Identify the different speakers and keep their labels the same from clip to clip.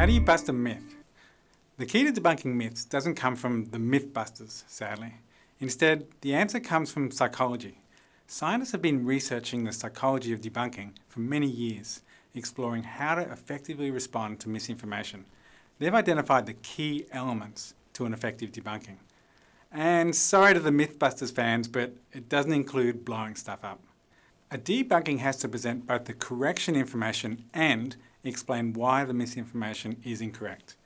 Speaker 1: How do you bust a myth? The key to debunking myths doesn't come from the mythbusters, sadly. Instead, the answer comes from psychology. Scientists have been researching the psychology of debunking for many years, exploring how to effectively respond to misinformation. They've identified the key elements to an effective debunking. And sorry to the Mythbusters fans, but it doesn't include blowing stuff up. A debunking has to present both the correction information and explain why the misinformation is incorrect.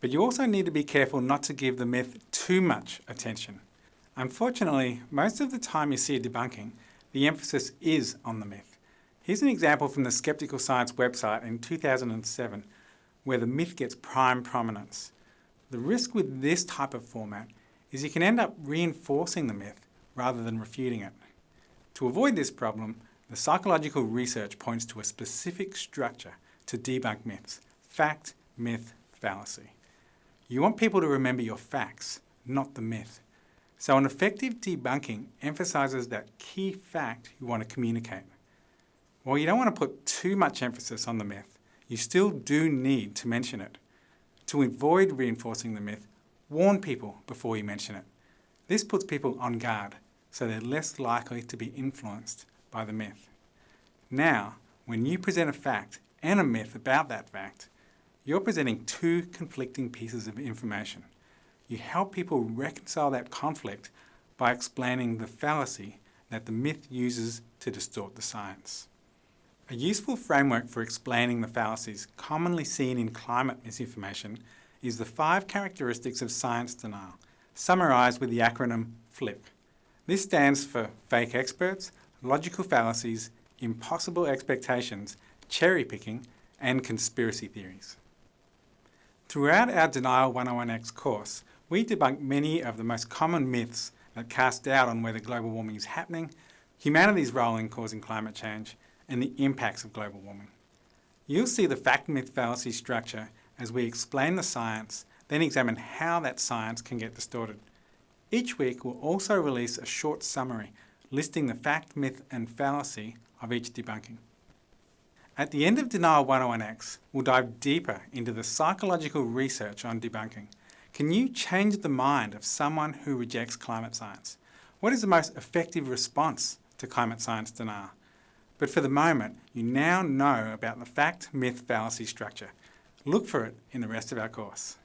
Speaker 1: But you also need to be careful not to give the myth too much attention. Unfortunately, most of the time you see a debunking, the emphasis is on the myth. Here's an example from the Skeptical Science website in 2007 where the myth gets prime prominence. The risk with this type of format is you can end up reinforcing the myth rather than refuting it. To avoid this problem, the psychological research points to a specific structure to debunk myths. Fact, myth, fallacy. You want people to remember your facts, not the myth. So an effective debunking emphasises that key fact you want to communicate. While you don't want to put too much emphasis on the myth, you still do need to mention it. To avoid reinforcing the myth, warn people before you mention it. This puts people on guard, so they're less likely to be influenced by the myth. Now, when you present a fact and a myth about that fact, you're presenting two conflicting pieces of information. You help people reconcile that conflict by explaining the fallacy that the myth uses to distort the science. A useful framework for explaining the fallacies commonly seen in climate misinformation is the five characteristics of science denial, summarised with the acronym FLICC. This stands for fake experts, logical fallacies, impossible expectations, cherry picking, and conspiracy theories. Throughout our Denial 101X course, we debunk many of the most common myths that cast doubt on whether global warming is happening, humanity's role in causing climate change, and the impacts of global warming. You'll see the fact-myth fallacy structure as we explain the science, then examine how that science can get distorted. Each week we'll also release a short summary listing the fact, myth and fallacy of each debunking. At the end of Denial 101X, we'll dive deeper into the psychological research on debunking. Can you change the mind of someone who rejects climate science? What is the most effective response to climate science denial? But for the moment, you now know about the fact, myth, fallacy structure. Look for it in the rest of our course.